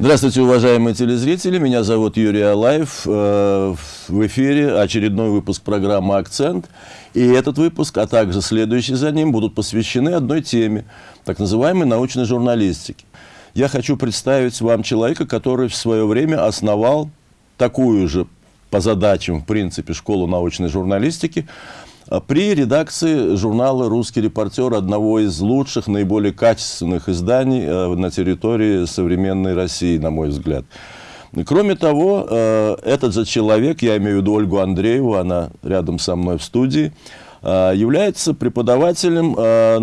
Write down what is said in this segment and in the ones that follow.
Здравствуйте, уважаемые телезрители. Меня зовут Юрий Алаев. Э, в эфире очередной выпуск программы «Акцент». И этот выпуск, а также следующий за ним, будут посвящены одной теме, так называемой научной журналистике. Я хочу представить вам человека, который в свое время основал такую же по задачам, в принципе, школу научной журналистики, при редакции журнала «Русский репортер», одного из лучших, наиболее качественных изданий э, на территории современной России, на мой взгляд. Кроме того, э, этот же человек, я имею в виду Ольгу Андрееву, она рядом со мной в студии, э, является преподавателем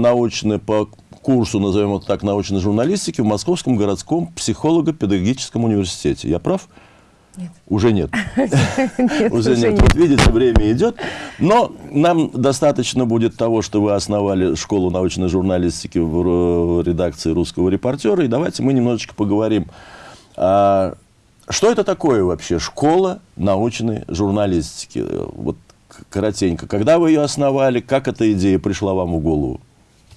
научной по курсу, назовем это так, научной журналистики в Московском городском психолого-педагогическом университете. Я прав? Нет. Уже нет. нет уже нет. Вот видите, время идет. Но нам достаточно будет того, что вы основали школу научной журналистики в редакции «Русского репортера». И давайте мы немножечко поговорим. А, что это такое вообще школа научной журналистики? Вот коротенько. Когда вы ее основали, как эта идея пришла вам в голову?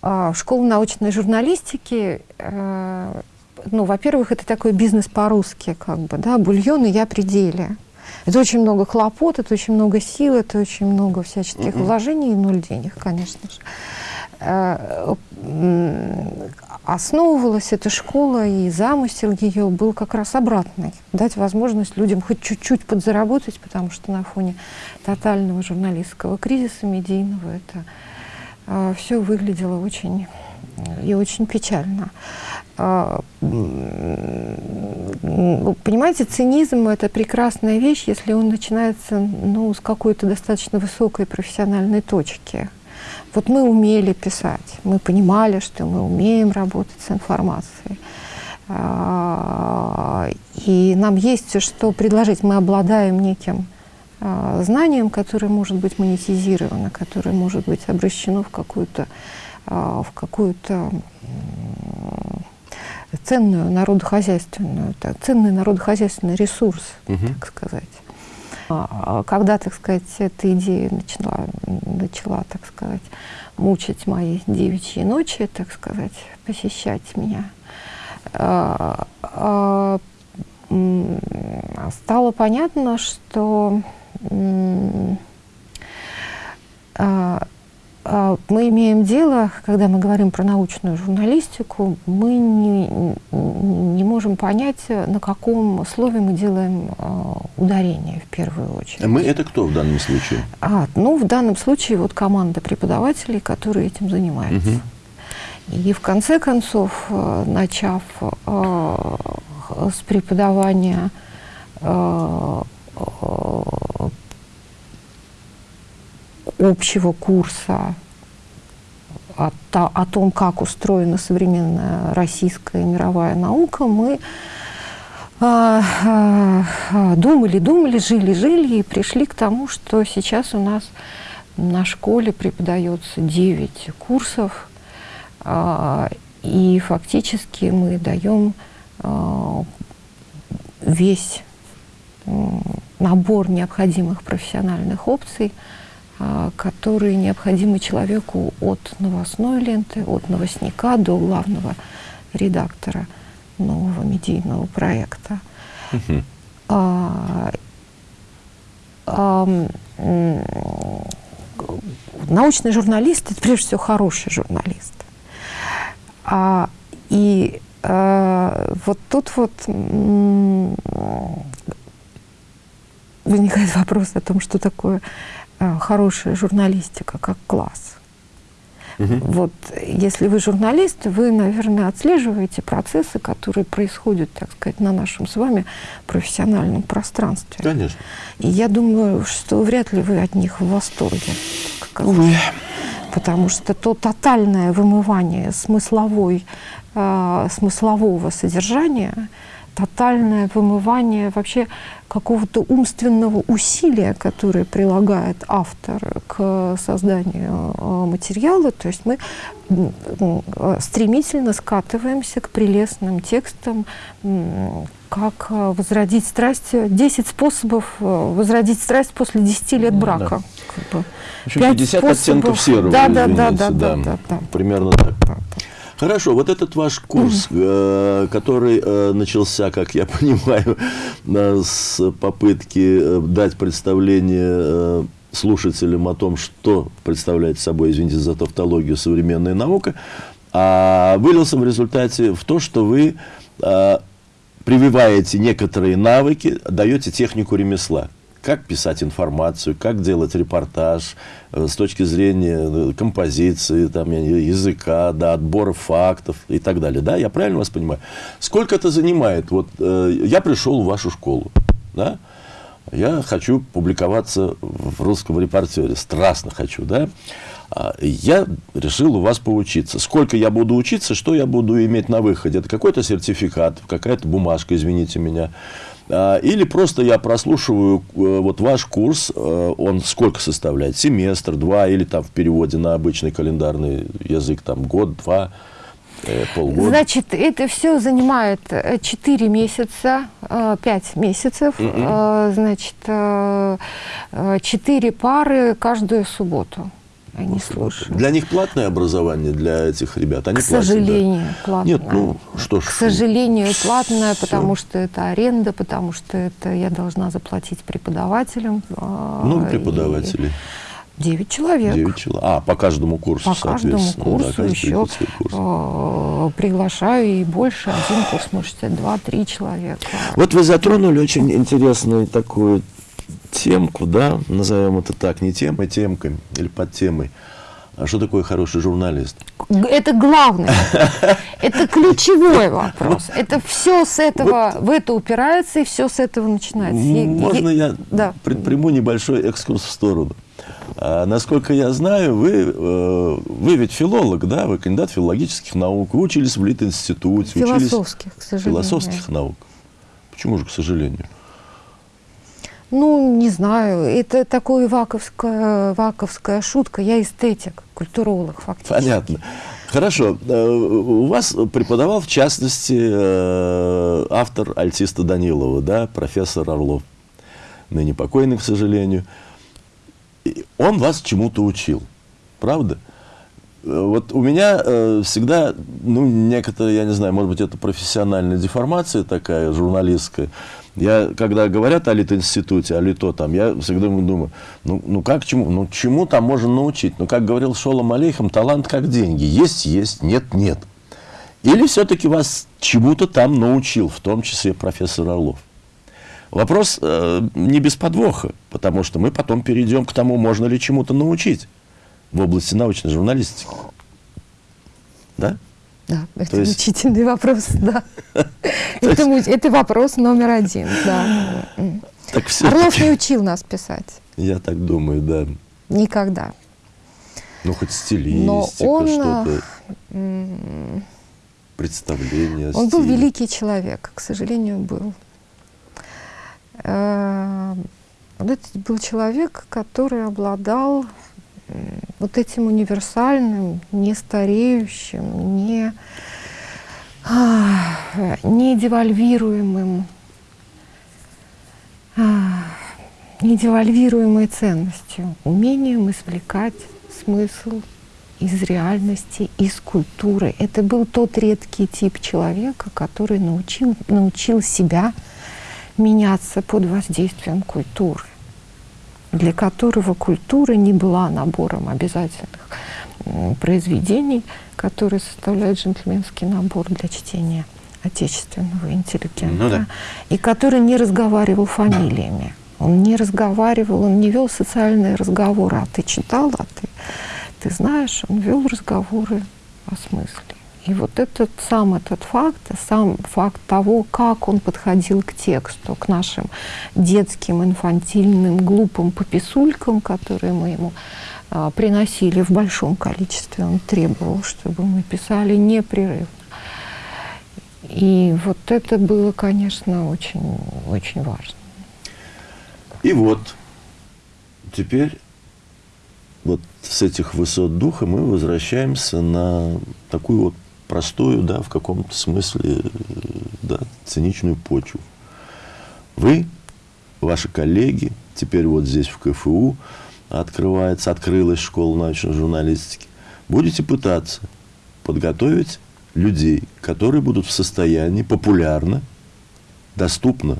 А, школа научной журналистики э, ну, во-первых, это такой бизнес по-русски, как бы, да, бульон и я пределе. Это очень много хлопот, это очень много сил, это очень много всяческих mm -hmm. вложений и ноль денег, конечно же. Э, основывалась эта школа, и замысел ее был как раз обратный. Дать возможность людям хоть чуть-чуть подзаработать, потому что на фоне тотального журналистского кризиса медийного это э, все выглядело очень и очень печально. А, понимаете, цинизм – это прекрасная вещь, если он начинается ну, с какой-то достаточно высокой профессиональной точки. Вот мы умели писать, мы понимали, что мы умеем работать с информацией. А, и нам есть что предложить. Мы обладаем неким а, знанием, которое может быть монетизировано, которое может быть обращено в какую-то в какую-то ценную народохозяйственную, так, ценный народохозяйственный ресурс, угу. так сказать. А, а когда, так сказать, эта идея начала, начала, так сказать, мучить мои девичьи ночи, так сказать, посещать меня, а, стало понятно, что а, мы имеем дело, когда мы говорим про научную журналистику, мы не, не можем понять, на каком слове мы делаем а, ударение в первую очередь. А мы это кто в данном случае? А, ну, в данном случае вот команда преподавателей, которые этим занимаются. Угу. И в конце концов, начав с преподавания общего курса о, о том, как устроена современная российская и мировая наука, мы а, а, думали, думали, жили, жили и пришли к тому, что сейчас у нас на школе преподается 9 курсов, а, и фактически мы даем а, весь набор необходимых профессиональных опций – а, которые необходимы человеку от новостной ленты, от новостника до главного редактора нового медийного проекта. А, а, научный журналист – это прежде всего хороший журналист. А, и а, вот тут вот возникает вопрос о том, что такое хорошая журналистика как класс. Угу. Вот, если вы журналист, вы, наверное, отслеживаете процессы, которые происходят, так сказать, на нашем с вами профессиональном пространстве. Конечно. И я думаю, что вряд ли вы от них в восторге. Увы. Потому что то тотальное вымывание смысловой, э, смыслового содержания, тотальное вымывание вообще какого-то умственного усилия, которое прилагает автор к созданию э, материала. То есть мы стремительно скатываемся к прелестным текстам, как э, возродить страсть, 10 способов э, возродить страсть после 10 лет ну брака. Да. Как бы. 50 способов. оттенков серого, да, да, да, да, да, да, да, Примерно так. Да, да. Хорошо, вот этот ваш курс, э, который э, начался, как я понимаю, э, с попытки дать представление слушателям о том, что представляет собой, извините за тавтологию, современная наука, а вылился в результате в то, что вы прививаете некоторые навыки, даете технику ремесла как писать информацию, как делать репортаж э, с точки зрения э, композиции, там, языка, да, отбора фактов и так далее. Да? Я правильно вас понимаю? Сколько это занимает? Вот э, я пришел в вашу школу, да? я хочу публиковаться в русском репортере, страстно хочу, да? А, я решил у вас поучиться. Сколько я буду учиться, что я буду иметь на выходе? Это какой-то сертификат, какая-то бумажка, извините меня. А, или просто я прослушиваю э, вот ваш курс, э, он сколько составляет? Семестр, два, или там в переводе на обычный календарный язык, там год, два, э, полгода? Значит, это все занимает 4 месяца, 5 месяцев, mm -mm. значит, 4 пары каждую субботу они слушают. Для них платное образование, для этих ребят? Они К сожалению, да? платное. Нет, ну что ж. К сожалению, платное, все. потому что это аренда, потому что это я должна заплатить преподавателям. А, ну, преподаватели. Девять человек. Девять человек. А, по каждому курсу, По каждому курсу да, еще курс. э, приглашаю и больше. Один курс может два-три человека. Вот вы затронули очень интересную такую темку, да, назовем это так, не темой, темкой или под темой. А что такое хороший журналист? Это главное. Это ключевой вопрос. Это все с этого, в это упирается, и все с этого начинается. Можно я да. предприму небольшой экскурс в сторону? А, насколько я знаю, вы, э, вы ведь филолог, да? Вы кандидат филологических наук. Вы учились в Лит-институте. Философских, учились... к сожалению. Философских наук. Почему же, к сожалению? Ну, не знаю, это такая ваковская, ваковская шутка. Я эстетик, культуролог фактически. Понятно. Хорошо. Э, у вас преподавал, в частности, э, автор альтиста Данилова, да, профессор Орлов, ныне покойный, к сожалению. Он вас чему-то учил, правда? Э, вот у меня всегда, ну, некоторые, я не знаю, может быть, это профессиональная деформация такая, журналистская, я, когда говорят о Лит-институте, о Лито, там, я всегда думаю, ну, ну как чему? Ну, чему там можно научить? Ну, как говорил Шолом Алейхам, талант как деньги. Есть, есть, нет, нет. Или все-таки вас чему-то там научил, в том числе профессор Орлов? Вопрос э, не без подвоха, потому что мы потом перейдем к тому, можно ли чему-то научить в области научной журналистики. Да? Да, это То мучительный вопрос, да. это, это вопрос номер один, да. Так Орлов не учил нас писать. Я так думаю, да. Никогда. Ну, хоть стилистика, что-то, представление Он был великий человек, к сожалению, был. Э, вот это был человек, который обладал вот этим универсальным, не стареющим, не, не девальвируемым, не девальвируемой ценностью, умением извлекать смысл из реальности, из культуры. Это был тот редкий тип человека, который научил, научил себя меняться под воздействием культуры для которого культура не была набором обязательных произведений, которые составляют джентльменский набор для чтения отечественного интеллигента, ну, да. и который не разговаривал фамилиями. Он не разговаривал, он не вел социальные разговоры. А ты читал, а ты, ты знаешь, он вел разговоры о смысле. И вот этот сам этот факт, сам факт того, как он подходил к тексту, к нашим детским, инфантильным, глупым пописулькам, которые мы ему а, приносили в большом количестве, он требовал, чтобы мы писали непрерывно. И вот это было, конечно, очень, очень важно. И вот теперь вот с этих высот духа мы возвращаемся на такую вот простую, да, в каком-то смысле, да, циничную почву. Вы, ваши коллеги, теперь вот здесь в КФУ открывается, открылась школа научной журналистики, будете пытаться подготовить людей, которые будут в состоянии популярно, доступно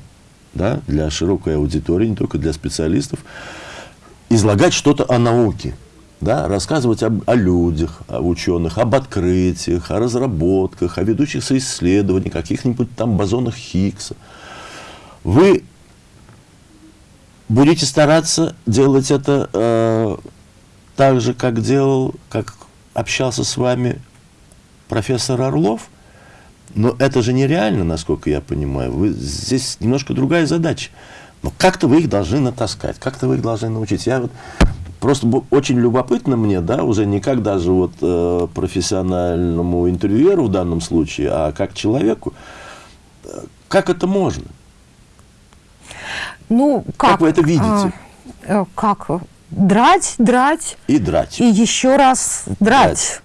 да, для широкой аудитории, не только для специалистов, излагать что-то о науке, да, рассказывать об, о людях, о ученых, об открытиях, о разработках, о ведущихся исследованиях, каких-нибудь там бозонах Хиггса. Вы будете стараться делать это э, так же, как делал, как общался с вами профессор Орлов, но это же нереально, насколько я понимаю. Вы, здесь немножко другая задача. Но как-то вы их должны натаскать, как-то вы их должны научить. Я вот просто очень любопытно мне, да, уже не как даже вот э, профессиональному интервьюеру в данном случае, а как человеку, э, как это можно? Ну, как? Как вы это видите? А, как? Драть, драть. И драть. И еще раз драть. драть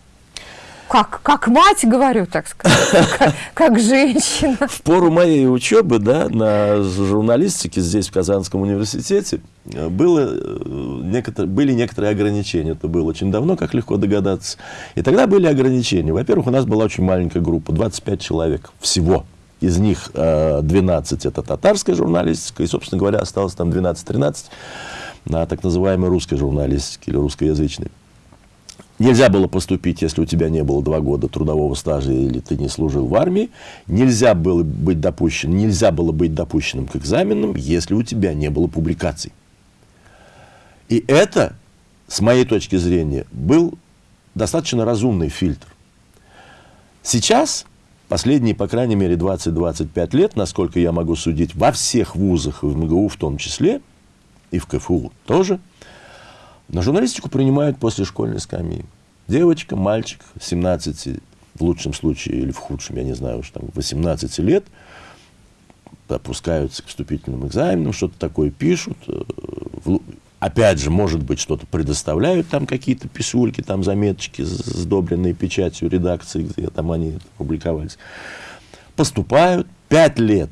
как, как мать говорю, так сказать, как, женщина. В пору моей учебы да, на журналистике здесь, в Казанском университете, было э, некотор, были некоторые ограничения. Это было очень давно, как легко догадаться. И тогда были ограничения. Во-первых, у нас была очень маленькая группа, 25 человек всего. Из них 12 э, это татарская журналистика, и, собственно говоря, осталось там 12-13 на так называемой русской журналистике или русскоязычной. Нельзя было поступить, если у тебя не было два года трудового стажа или ты не служил в армии. Нельзя было быть допущен, нельзя было быть допущенным к экзаменам, если у тебя не было публикаций. И это, с моей точки зрения, был достаточно разумный фильтр. Сейчас, последние, по крайней мере, 20-25 лет, насколько я могу судить, во всех вузах, в МГУ в том числе, и в КФУ тоже – на журналистику принимают после школьной скамьи. Девочка, мальчик, 17, в лучшем случае, или в худшем, я не знаю, уж там 18 лет, опускаются к вступительным экзаменам, что-то такое пишут. Э, опять же, может быть, что-то предоставляют, там какие-то писульки, там заметочки, сдобренные печатью редакции, где там они публиковались. Поступают, 5 лет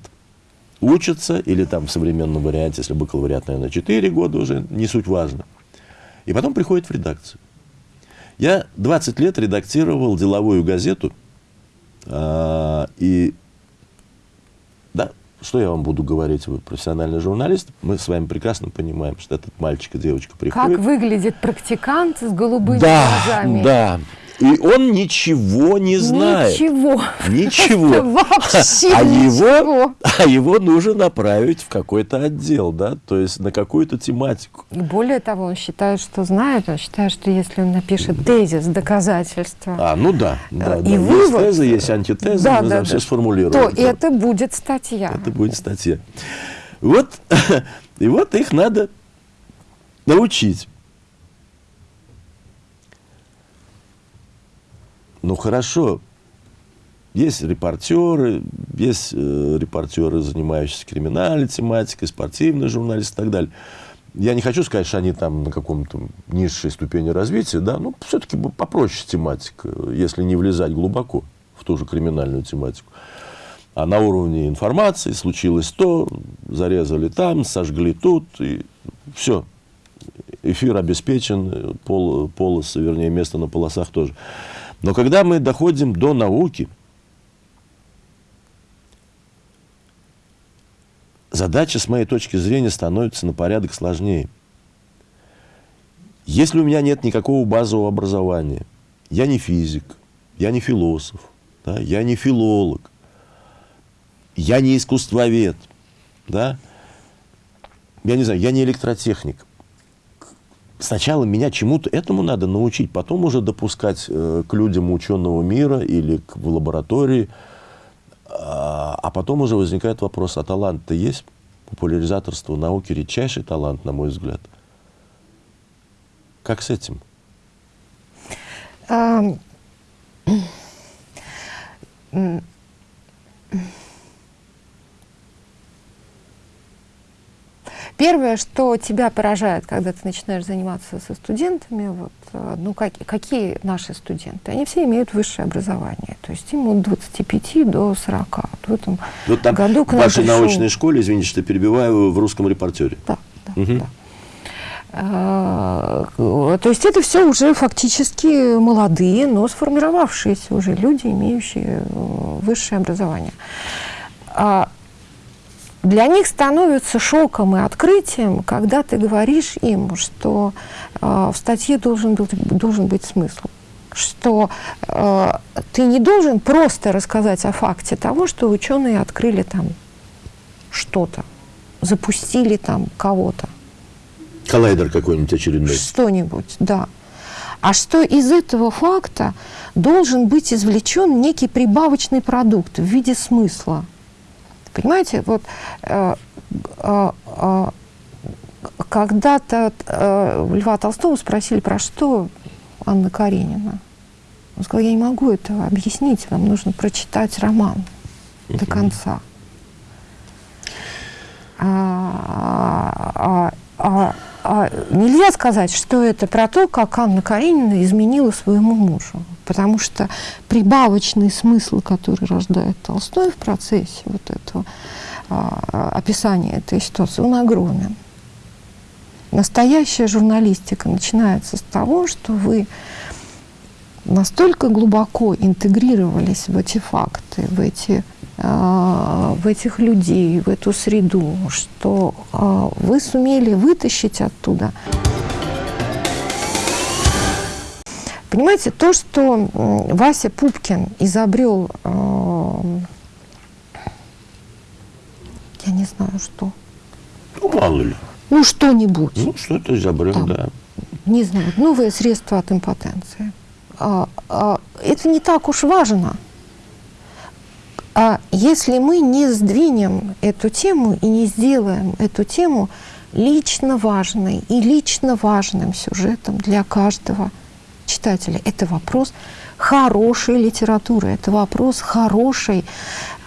учатся, или там в современном варианте, если бакалавриат, наверное, 4 года уже, не суть важно – и потом приходит в редакцию. Я 20 лет редактировал деловую газету. А, и да, что я вам буду говорить, вы профессиональный журналист, мы с вами прекрасно понимаем, что этот мальчик и девочка приходит. Как выглядит практикант с голубыми да, глазами. Да, и он ничего не знает. Ничего. Ничего. Вообще а ничего. Его, а его нужно направить в какой-то отдел, да, то есть на какую-то тематику. И более того, он считает, что знает, он считает, что если он напишет тезис, доказательства. А, ну да, да, и да. Вывод, есть теза, есть антитеза, да, мы да, да. все сформулируем. То да. это будет статья. Это будет статья. Вот, и вот их надо научить. Ну хорошо, есть репортеры, есть э, репортеры, занимающиеся криминальной тематикой, спортивные журналисты и так далее. Я не хочу сказать, что они там на каком-то низшей ступени развития, да, но все-таки попроще тематика, если не влезать глубоко в ту же криминальную тематику. А на уровне информации случилось то, зарезали там, сожгли тут, и все. Эфир обеспечен, пол, полосы, вернее, место на полосах тоже. Но когда мы доходим до науки, задача, с моей точки зрения, становится на порядок сложнее. Если у меня нет никакого базового образования, я не физик, я не философ, да, я не филолог, я не искусствовед, да, я не знаю, я не электротехник сначала меня чему-то этому надо научить, потом уже допускать э, к людям ученого мира или к, в лаборатории. А, а потом уже возникает вопрос, а талант-то есть? Популяризаторство науки – редчайший талант, на мой взгляд. Как с этим? Um... Первое, что тебя поражает, когда ты начинаешь заниматься со студентами, вот, э, ну, как, какие наши студенты? Они все имеют высшее образование, то есть им от 25 до 40. Вот в этом вот там году в вашей пришел... научной школе, извините, что перебиваю, в русском репортере. Да, да, угу. да. Э, то есть это все уже фактически молодые, но сформировавшиеся уже люди, имеющие э, высшее образование. А для них становится шоком и открытием, когда ты говоришь им, что э, в статье должен быть, должен быть смысл что э, ты не должен просто рассказать о факте того, что ученые открыли там что-то, запустили там кого-то. Коллайдер какой-нибудь очередной. Что-нибудь, да. А что из этого факта должен быть извлечен некий прибавочный продукт в виде смысла. Понимаете, вот э, э, э, когда-то э, Льва Толстого спросили, про что Анна Каренина. Он сказал, я не могу этого объяснить, вам нужно прочитать роман до конца. А, а, а, а, нельзя сказать, что это про то, как Анна Каренина изменила своему мужу. Потому что прибавочный смысл, который рождает Толстой в процессе вот этого а, описания этой ситуации, он огромен. Настоящая журналистика начинается с того, что вы настолько глубоко интегрировались в эти факты, в, эти, в этих людей, в эту среду, что э, вы сумели вытащить оттуда. Понимаете, то, что Вася Пупкин изобрел, э, я не знаю, что. Ну, мало ли. Ну, что-нибудь. Ну, что-то изобрел, да. Не знаю, новое средство от импотенции. А, а, это не так уж важно. А если мы не сдвинем эту тему и не сделаем эту тему лично важной и лично важным сюжетом для каждого читателя, это вопрос хорошей литературы, это вопрос хорошей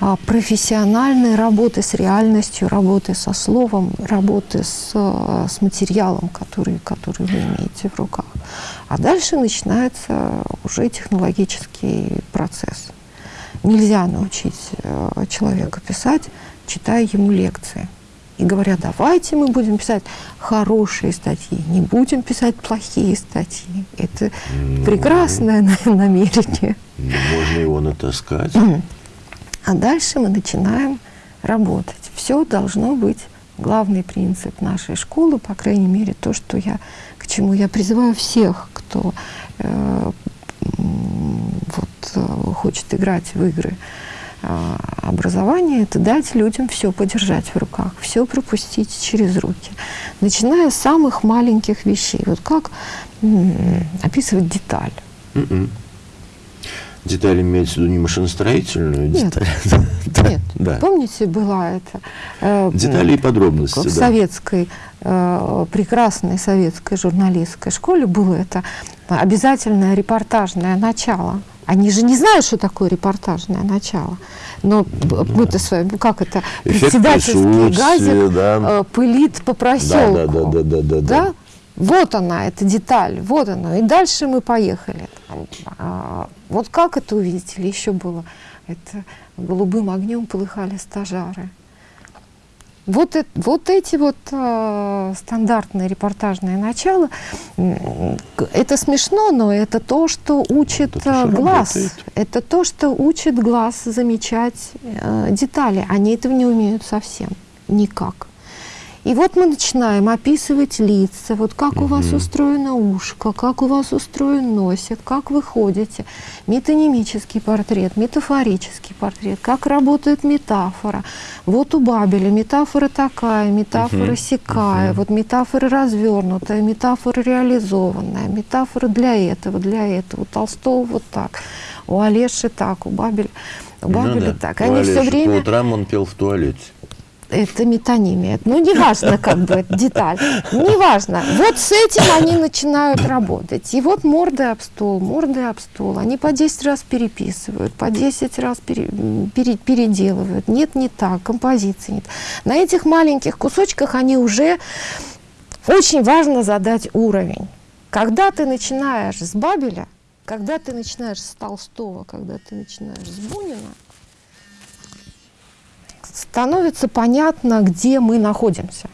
а, профессиональной работы с реальностью, работы со словом, работы с, а, с материалом, который, который вы имеете в руках. А дальше начинается уже технологический процесс. Нельзя научить а, человека писать, читая ему лекции и говорят, давайте мы будем писать хорошие статьи, не будем писать плохие статьи. Это ну, прекрасное намерение. Можно его натаскать. А дальше мы начинаем работать. Все должно быть главный принцип нашей школы, по крайней мере, то, что я, к чему я призываю всех, кто э, вот, э, хочет играть в игры а, образование – это дать людям все подержать в руках, все пропустить через руки, начиная с самых маленьких вещей. Вот как описывать деталь? Mm -mm. Деталь имеется в виду не машиностроительную нет, деталь? Нет, да. помните, была это... Э, Детали и подробности, В да. советской, э, прекрасной советской журналистской школе было это обязательное репортажное начало – они же не знают, что такое репортажное начало. Но мы-то с вами, как это, председательский газик да. Э, пылит по проселку. Да, да, да, да, да, да. Вот она, эта деталь, вот она. И дальше мы поехали. А, вот как это увидели, еще было. Это голубым огнем полыхали стажары. Вот, вот эти вот э, стандартные репортажные начала, это смешно, но это то, что учит это глаз. Работает. Это то, что учит глаз замечать э, детали. Они этого не умеют совсем, никак. И вот мы начинаем описывать лица, вот как угу. у вас устроено ушко, как у вас устроен носик, как вы ходите. Метанимический портрет, метафорический портрет, как работает метафора. Вот у Бабеля метафора такая, метафора угу. сякая, угу. вот метафора развернутая, метафора реализованная, метафора для этого, для этого. У Толстого вот так, у Олеши так, у Бабеля, у Бабеля ну, да. так. Они все время... По утрам он пел в туалете это метонимия. Ну, неважно, как бы, деталь. Неважно. Вот с этим они начинают работать. И вот морды об стол, морды об стол. Они по 10 раз переписывают, по 10 раз пере, пере, переделывают. Нет, не так, композиции нет. На этих маленьких кусочках они уже... Очень важно задать уровень. Когда ты начинаешь с Бабеля, когда ты начинаешь с Толстого, когда ты начинаешь с Бунина, становится понятно, где мы находимся.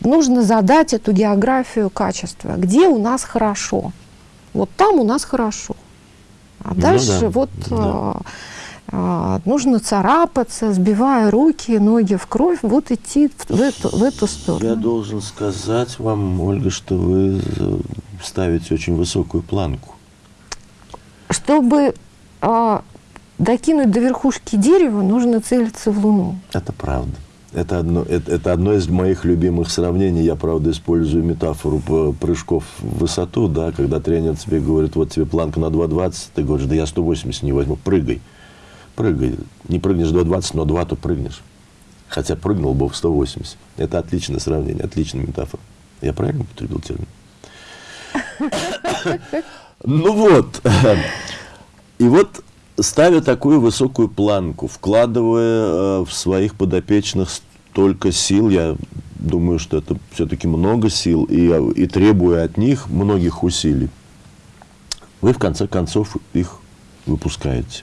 нужно задать эту географию качества. Где у нас хорошо? Вот там у нас хорошо. А Ну дальше да, вот да. а, а, нужно царапаться, сбивая руки, ноги в кровь, вот идти в, в эту, в эту сторону. Я должен сказать вам, Ольга, что вы ставите очень высокую планку. Чтобы а, докинуть до верхушки дерева, нужно целиться в Луну. Это правда. Это одно, это, это одно из моих любимых сравнений. Я, правда, использую метафору прыжков в высоту, да, когда тренер тебе говорит, вот тебе планка на 2,20, ты говоришь, да я 180 не возьму, прыгай. Прыгай. Не прыгнешь 2,20, но 2, то прыгнешь. Хотя прыгнул бы в 180. Это отличное сравнение, отличная метафора. Я правильно употребил термин? Ну вот. И вот, ставя такую высокую планку, вкладывая э, в своих подопечных столько сил, я думаю, что это все-таки много сил, и, э, и требуя от них многих усилий, вы в конце концов их выпускаете.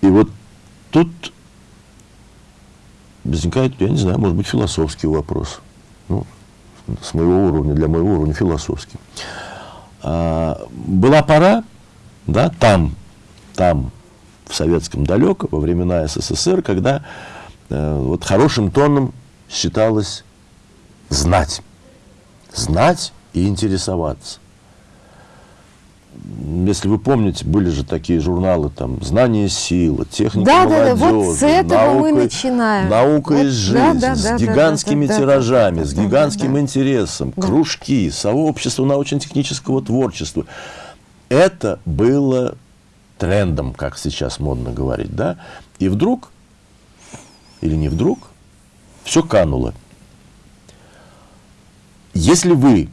И вот тут возникает, я не знаю, может быть, философский вопрос. Ну, с моего уровня, для моего уровня философский. А, была пора, да, там, там, в советском далеко, во времена СССР, когда э, вот хорошим тоном считалось знать. Знать и интересоваться. Если вы помните, были же такие журналы, там, «Знание сила», «Техника Да, да, да, молодежи», вот с этого мы «Наука- начинаем. Наука Вот, из да, жизни, да, с да, да, гигантскими да, да, да, тиражами, да, с да, да, гигантским да. интересом, Да. кружки, сообщество научно-технического творчества. Это было трендом, как сейчас модно говорить, да? И вдруг, или не вдруг, все кануло. Если вы,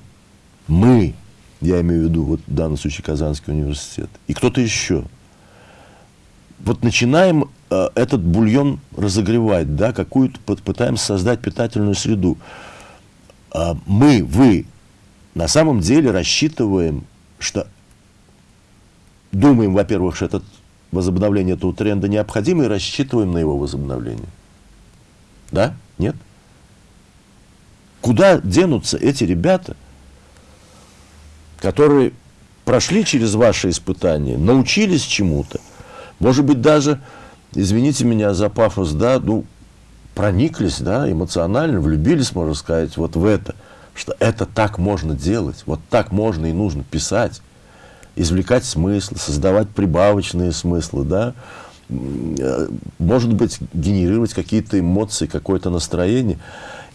мы, я имею в виду вот в данном случае Казанский университет, и кто-то еще, вот начинаем э, этот бульон разогревать, да, какую-то пы- пытаемся создать питательную среду. А мы, вы, на самом деле рассчитываем, что думаем, во-первых, что этот возобновление этого тренда необходимо и рассчитываем на его возобновление. Да? Нет? Куда денутся эти ребята, которые прошли через ваши испытания, научились чему-то, может быть, даже, извините меня за пафос, да, ну, прониклись, да, эмоционально, влюбились, можно сказать, вот в это, что это так можно делать, вот так можно и нужно писать, извлекать смыслы, создавать прибавочные смыслы, да, э, может быть, генерировать какие-то эмоции, какое-то настроение.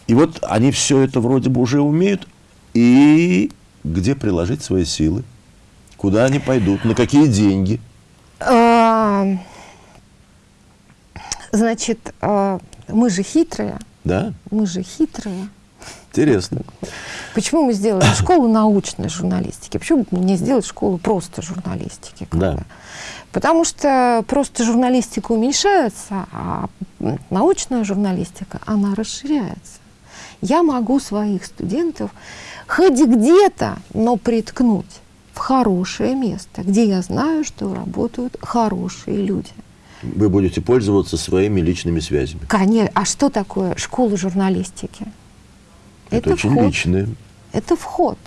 И вот они все это вроде бы уже умеют, и где приложить свои силы, куда они пойдут, на какие деньги. А, Значит, а, мы же хитрые, Да, мы же хитрые. Интересно. Почему мы сделали школу научной журналистики? Почему бы не сделать школу просто журналистики? Да. Потому что просто журналистика уменьшается, а научная журналистика, она расширяется. Я могу своих студентов хоть где-то, но приткнуть в хорошее место, где я знаю, что работают хорошие люди. Вы будете пользоваться своими личными связями. Конечно. А что такое школа журналистики? Это, очень вход. личное. Это вход.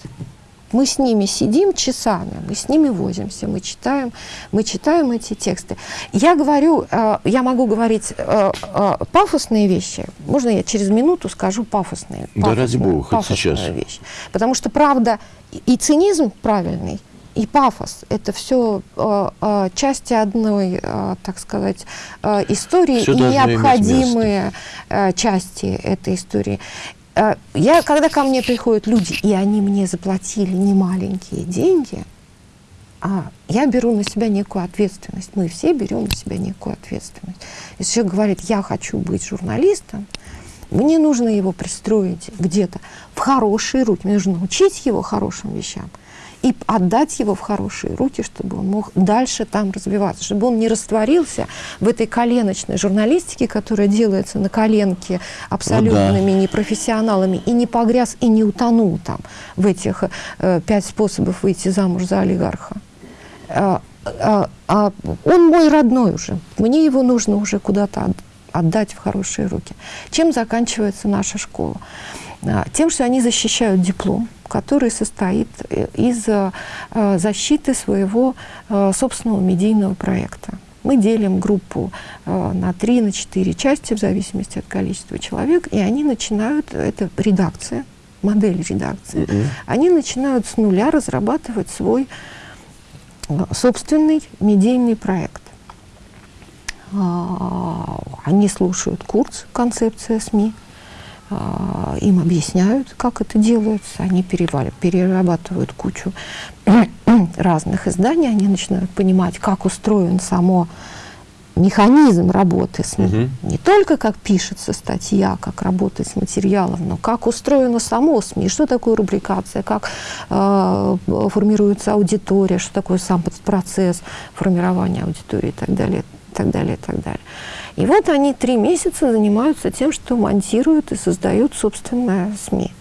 Мы с ними сидим часами, мы с ними возимся, мы читаем, мы читаем эти тексты. Я говорю, э, я могу говорить э, э, пафосные вещи. Можно я через минуту скажу пафосные? Да ради пафосные- бога, хоть сейчас. вещь. Потому что правда и- цинизм правильный, и пафос – это все части одной, э, так сказать, э, истории Всё и необходимые э, части этой истории. Э, Я, когда ко мне приходят люди, и они мне заплатили немаленькие деньги, а я беру на себя некую ответственность. Мы все берем на себя некую ответственность. Если человек говорит, я хочу быть журналистом, мне нужно его пристроить где-то в хорошие руки. Мне нужно научить его хорошим вещам и отдать его в хорошие руки, чтобы он мог дальше там развиваться, чтобы он не растворился в этой коленочной журналистике, которая делается на коленке абсолютными непрофессионалами, и не погряз, и не утонул там в этих э, пять способов выйти замуж за олигарха. А, а- а он мой родной уже. Мне его нужно уже куда-то от- отдать в хорошие руки. Чем заканчивается наша школа? А, тем, что они защищают диплом, который состоит э, из э, защиты своего э, собственного медийного проекта. Мы делим группу на три, на четыре части, в зависимости от количества человек, и они начинают, это редакция, модель редакции, mm -hmm. они начинают с нуля разрабатывать свой собственный медийный проект. А, они слушают курс «Концепция СМИ», им объясняют, как это делается, они перерабатывают кучу разных изданий, они начинают понимать, как устроен само механизм работы СМИ. Угу. Не только как пишется статья, как работать с материалом, но как устроено само СМИ, что такое рубрикация, как э, формируется аудитория, что такое сам процесс формирования аудитории и так далее, и так далее, и так далее. И вот они три месяца занимаются тем, что монтируют и создают собственное СМИ.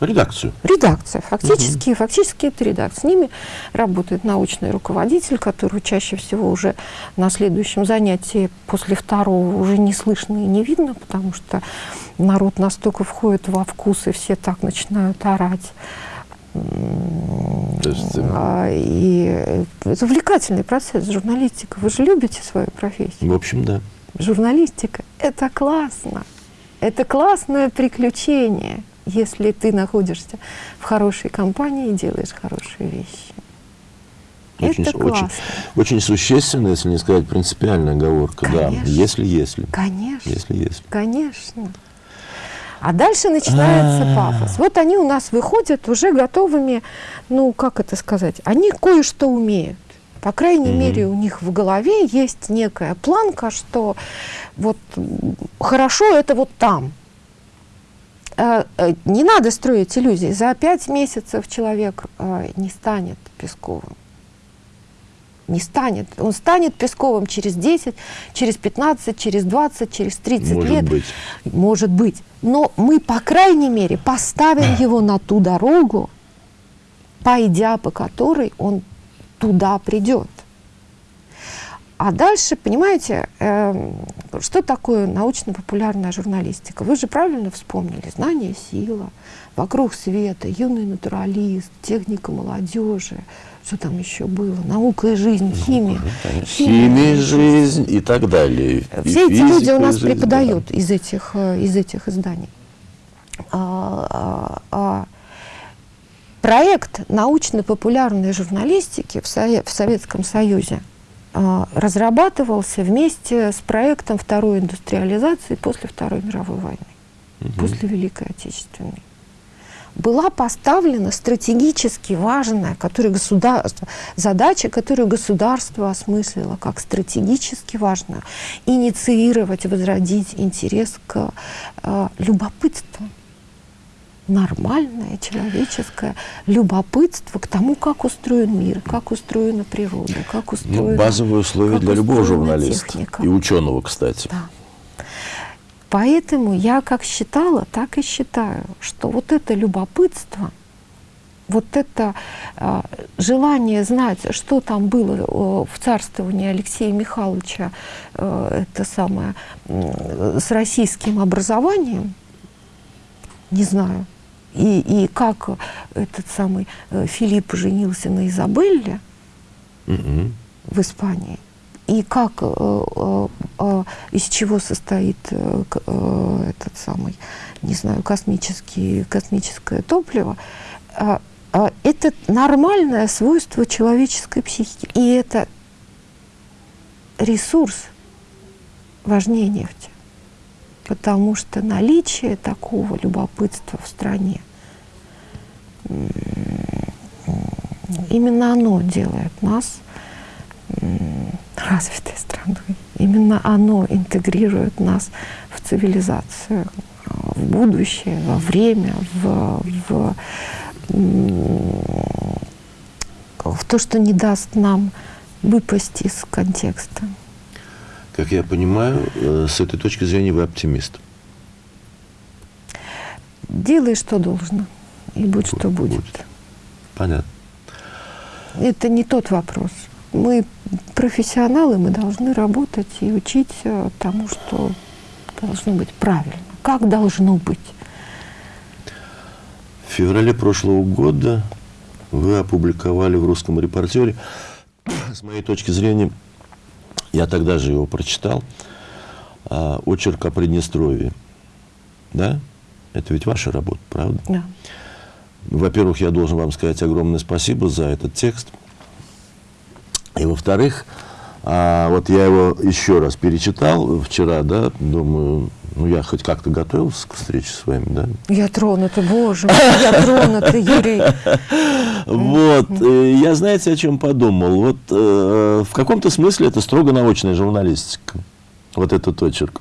Редакцию. Редакция. Фактически, угу. фактически это редакция. С ними работает научный руководитель, который чаще всего уже на следующем занятии после второго уже не слышно и не видно, потому что народ настолько входит во вкус, и все так начинают орать. Э, а, и это увлекательный процесс, журналистика. Вы же любите свою профессию. В общем, да. Журналистика – это классно. Это классное приключение если ты находишься в хорошей компании и делаешь хорошие вещи. Очень, это классно. Очень, очень существенная, если не сказать принципиальная оговорка, Конечно. да. Если, если. Конечно. Если, если. Конечно. А дальше начинается а -а -а. пафос. Вот они у нас выходят уже готовыми, ну, как это сказать, они кое-что умеют. По крайней мере, у них в голове есть некая планка, что вот хорошо это вот там, Э, э, не надо строить иллюзии. За пять месяцев человек э, не станет Песковым. Не станет. Он станет Песковым через 10, через 15, через 20, через 30 Может лет. Быть. Может быть. Но мы, по крайней мере, поставим его на ту дорогу, пойдя по которой он туда придет. А дальше, понимаете, э, что такое научно-популярная журналистика? Вы же правильно вспомнили. Знание – сила, вокруг света, юный натуралист, техника молодежи, что там еще было, наука и жизнь, химия. Ну, химия, жизнь и так далее. Все и эти люди у нас жизнь, преподают да. из, этих, э, из этих изданий. А, а, а, проект научно-популярной журналистики в, в Советском Союзе – а, разрабатывался вместе с проектом второй индустриализации после Второй мировой войны, угу. после Великой Отечественной. Была поставлена стратегически важная которую государство, задача, которую государство осмыслило как стратегически важную, инициировать, возродить интерес к э, любопытству нормальное человеческое любопытство к тому, как устроен мир, как устроена природа, как ну, устроена... Ну, базовые условия для любого журналиста. Техника. И ученого, кстати. Да. Поэтому я как считала, так и считаю, что вот это любопытство, вот это э, желание знать, что там было э, в царствовании Алексея Михайловича, э, это самое, э, с российским образованием, не знаю, и, и как этот самый э, Филипп женился на Изабелле mm в Испании, и как, э, э, э, из чего состоит этот самый, не знаю, космический, космическое топливо, э, э, это нормальное свойство человеческой психики. И это ресурс важнее нефти потому что наличие такого любопытства в стране, именно оно делает нас развитой страной. Именно оно интегрирует нас в цивилизацию, в будущее, во время, в, в, в то, что не даст нам выпасть из контекста. Как я понимаю, э, с этой точки зрения вы оптимист. Делай, что должно, и будь, что будет. будет. Понятно. Это не тот вопрос. Мы профессионалы, мы должны работать и учить тому, что должно быть правильно? Как должно быть? В феврале прошлого года вы опубликовали в «Русском репортере», с моей точки зрения, я тогда же его прочитал, а, очерк о Приднестровье. Да? Это ведь ваша работа, правда? Да. Во-первых, я должен вам сказать огромное спасибо за этот текст. И во-вторых, а, вот я его еще раз перечитал вчера, да, думаю, ну я хоть как-то готовился к встрече с вами, да. Я тронута, боже мой, я тронута, Юрий. Вот, э, я знаете, о чем подумал? Вот э, в каком-то смысле это строго научная журналистика, вот этот очерк.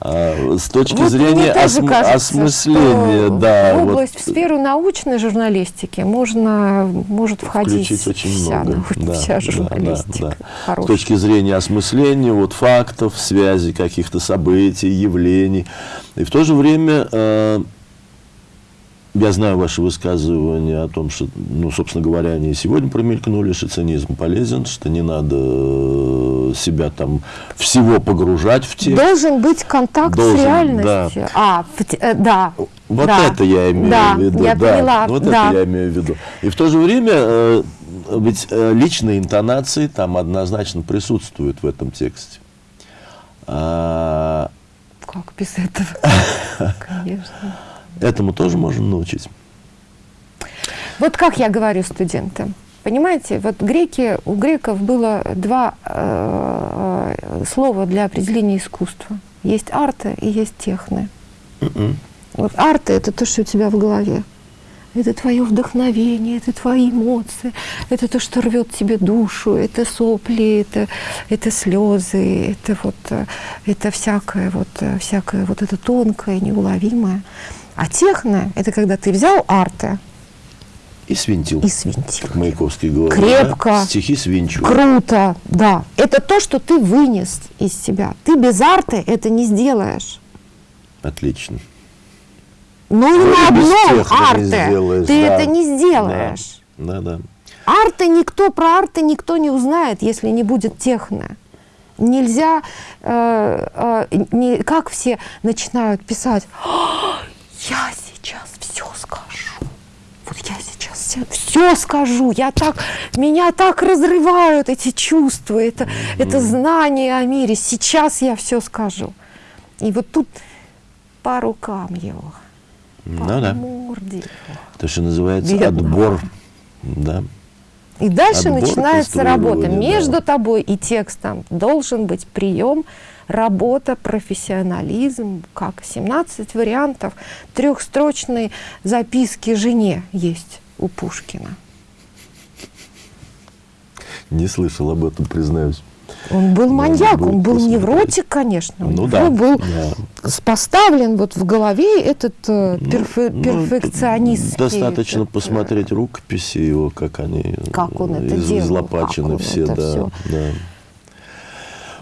А, с точки Вот зрения осм- кажется, осмысления, да. В вот, область, в сферу научной журналистики можно, может входить включить очень вся, много. Да, вся да, журналистика. да, да. С Хорошая. точки зрения осмысления вот, фактов, связи каких-то событий, явлений. И в то же время э, я знаю ваши высказывания о том, что, ну, собственно говоря, они и сегодня промелькнули, что цинизм полезен, что не надо э, себя там всего погружать в текст. Должен быть контакт Должен, с реальностью. А, в те- э, да. Вот да, это я имею да, в виду. я да, поняла, Вот да. это я имею в виду. И в то же время э, ведь э, личные интонации там однозначно присутствуют в этом тексте. А, Как без этого? Конечно. этому тоже можно научить. Вот как я говорю студентам. Понимаете, вот греки, у греков было два э, э, слова для определения искусства. Есть арты и есть техны. Вот арты – это то, что у тебя в голове. Это твое вдохновение, это твои эмоции, это то, что рвет тебе душу, это сопли, это, это слезы, это вот э, это всякое вот э, всякое вот это тонкое, неуловимое. А техно – это когда ты взял арты И свинтил. и свинтил. Как Маяковский говорил. Крепко. да? Стихи свинчу. Круто, да. Это то, что ты вынес из себя. Ты без арты это не сделаешь. Отлично. Ну и Ну, на одном арте ты да. это не сделаешь. Да, да. Арты никто про арты никто не узнает, если не будет техно. Нельзя, э, э, не, как все начинают писать, «А, я сейчас все скажу. Вот я сейчас все скажу, я так, меня так разрывают эти чувства, это, это знание о мире. Сейчас я все скажу. И вот тут по рукам его, по Ну да. морде его. То, что называется Бедного. отбор. Да. И дальше Отбор, начинается работа. Между да. тобой и текстом должен быть прием, работа, профессионализм, как 17 вариантов трехстрочной записки жене есть у Пушкина. Не слышал об этом, признаюсь. Он был Надо маньяк, он был посмотреть. невротик, конечно. Ну него да, был да. поставлен вот в голове этот э, Ну, перфе- ну, перфекционист. Достаточно посмотреть рукописи его, как они Как он это из- делал, излопачены как он все. это да, всё. да.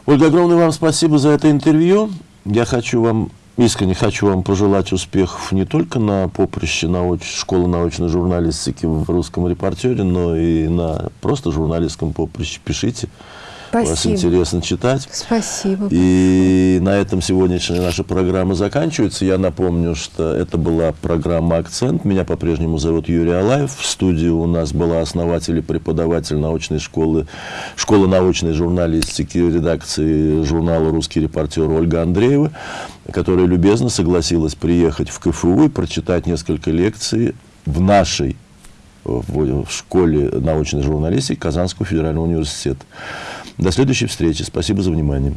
Ольга, огромное вам спасибо за это интервью. Я хочу вам, искренне хочу вам пожелать успехов не только на поприще науч... школы научной журналистики в русском репортере, но и на просто журналистском поприще. Пишите. Вас Спасибо. интересно читать. Спасибо. И на этом сегодняшняя наша программа заканчивается. Я напомню, что это была программа «Акцент». Меня по-прежнему зовут Юрий Алаев. В студии у нас была основатель и преподаватель научной школы, школы научной журналистики редакции журнала «Русский репортер» Ольга Андреева, которая любезно согласилась приехать в КФУ и прочитать несколько лекций в нашей в школе научной журналистики Казанского федерального университета. До следующей встречи. Спасибо за внимание.